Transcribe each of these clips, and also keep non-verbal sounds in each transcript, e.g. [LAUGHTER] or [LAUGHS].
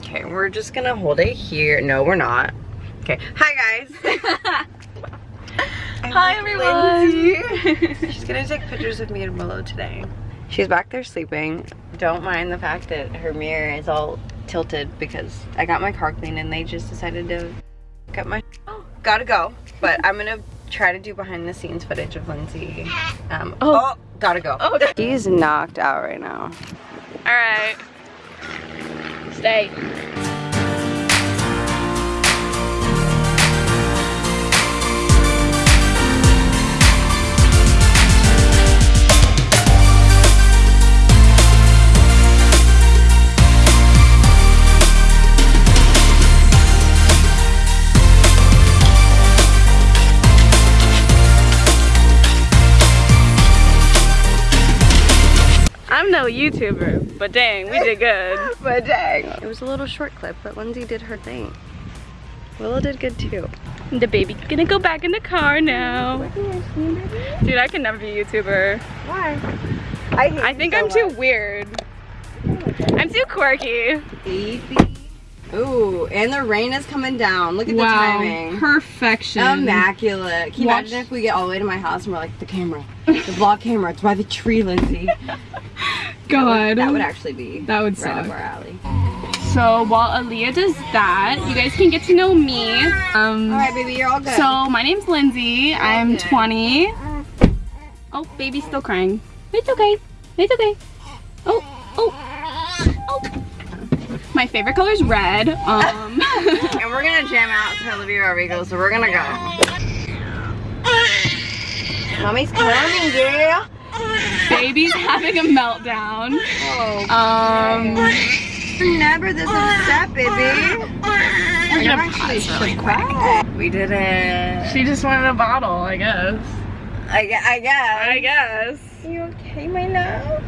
Okay, we're just gonna hold it here. No, we're not. Okay, hi guys. [LAUGHS] Hi everyone. She's gonna take pictures of me and Willow today. She's back there sleeping. Don't mind the fact that her mirror is all tilted because I got my car cleaned and they just decided to cut my oh, [GASPS] gotta go. But I'm gonna try to do behind the scenes footage of Lindsay. Um, oh. oh, gotta go. Oh. he's knocked out right now. All right. Stay. I'm no YouTuber, but dang, we did good. [LAUGHS] but dang. It was a little short clip, but Lindsay did her thing. Willow did good too. The baby's gonna go back in the car now. Dude, I can never be a YouTuber. Why? I, I think so I'm much. too weird. I'm too quirky. Baby. Ooh, and the rain is coming down. Look at wow, the timing. perfection. Immaculate. Can you Watch. imagine if we get all the way to my house and we're like, the camera, the vlog camera, it's by the tree, Lindsay. [LAUGHS] God. That would, that would, actually be that would right suck. up our alley. So while Aaliyah does that, you guys can get to know me. Um, all right, baby, you're all good. So my name's Lindsay. I'm 20. Oh, baby's still crying. It's okay. It's okay. Oh, oh, oh. My favorite color is red. Um. [LAUGHS] and we're gonna jam out to Olivia Rodrigo, so we're gonna go. Mommy's coming, girl. Baby's having a meltdown. Oh. Um. Never this upset, baby. I'm gonna actually really quick. We did it. She just wanted a bottle, I guess. I, I guess. I guess. You okay, my love?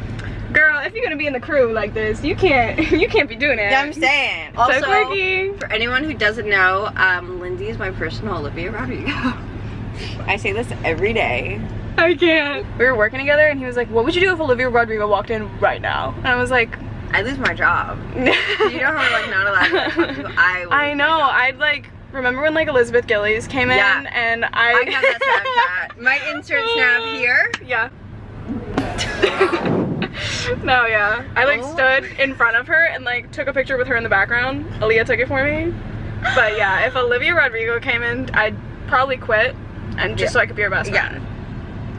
Girl, if you're gonna be in the crew like this, you can't [LAUGHS] you can't be doing it. Yeah, I'm saying. Also, so quirky. for anyone who doesn't know, um, Lindsay is my personal Olivia Rodrigo. [LAUGHS] I say this every day. [LAUGHS] I can't. We were working together and he was like, what would you do if Olivia Rodrigo walked in right now? And I was like, I lose my job. [LAUGHS] you know how we're like not allowed to I I know. I'd like remember when like Elizabeth Gillies came yeah. in and I I have that Snapchat. [LAUGHS] Might insert snap here. Yeah. no, yeah. I like oh. stood in front of her and like took a picture with her in the background. Aaliyah took it for me. But yeah, if Olivia Rodrigo came in, I'd probably quit and just yeah. so I could be her best friend. Yeah.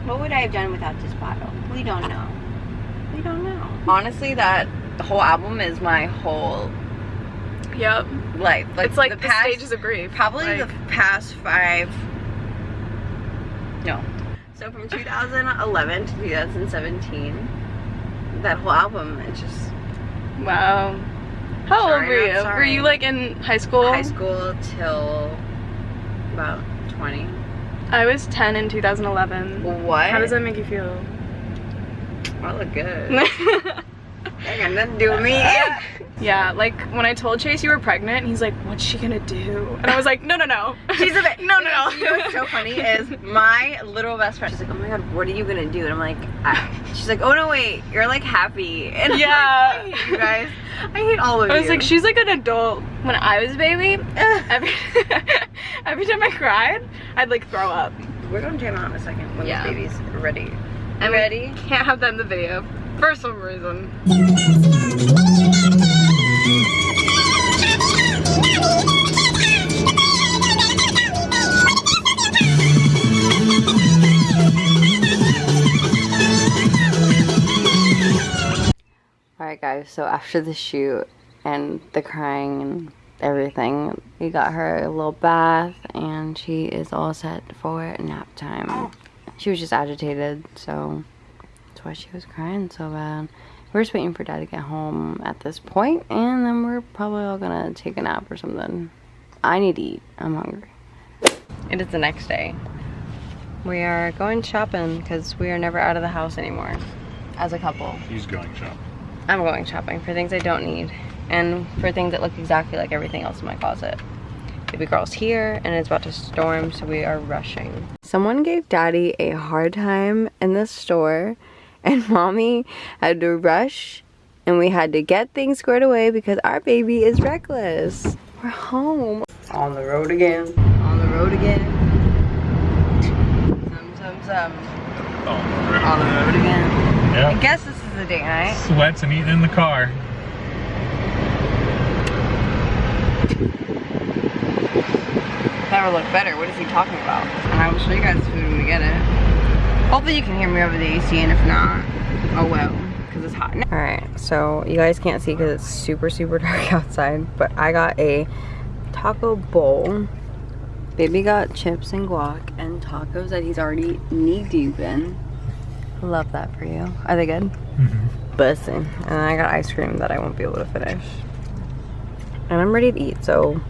What would I have done without this bottle? We don't know. We don't know. Honestly, that whole album is my whole Yep. Life. Like it's like the, the past, stages of grief. Probably like, the past five. No. So from 2011 to 2017 that whole album. It just wow. How sorry, old were you? Were you like in high school? High school till about 20. I was 10 in 2011. What? How does that make you feel? I look good. That got nothing to do with me. [LAUGHS] yeah, like when I told Chase you were pregnant, he's like, what's she gonna do? And I was like, no, no, no. She's a bit, [LAUGHS] no, no, no. [LAUGHS] You know what's so funny is my little best friend, she's like, oh my god, what are you gonna do? And I'm like, I, she's like, oh no, wait, you're like happy. And yeah. Like, you guys. I hate all of you. I was like, she's like an adult. When I was a baby, every, [LAUGHS] every time I cried, I'd like throw up. We're gonna jam out in a second when yeah. the baby's ready. I'm ready. Can't have that in the video for some reason. [LAUGHS] so after the shoot and the crying and everything, we got her a little bath and she is all set for nap time. She was just agitated, so that's why she was crying so bad. We're just waiting for dad to get home at this point, and then we're probably all gonna take a nap or something. I need to eat. I'm hungry. It is the next day. We are going shopping because we are never out of the house anymore as a couple. He's going shopping. I'm going shopping for things I don't need and for things that look exactly like everything else in my closet. Baby girl's here and it's about to storm, so we are rushing. Someone gave daddy a hard time in the store [LAUGHS] and mommy had to rush and we had to get things squared away because our baby is reckless. We're home. On the road again. On the road again. Some, some, some. On the road again. I Yeah. guess this is the day night. Sweats and eating in the car. Never look better. What is he talking about? And I will show you guys the food when we get it. Hopefully you can hear me over the AC, and if not, oh well, because it's hot. All right, so you guys can't see because it's super, super [LAUGHS] dark outside, but I got a taco bowl. Baby got chips and guac and tacos that he's already knee deep in. Love that for you. Are they good? Mm-hmm. Bussin'. And I got ice cream that I won't be able to finish. And I'm ready to eat, so